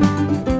Música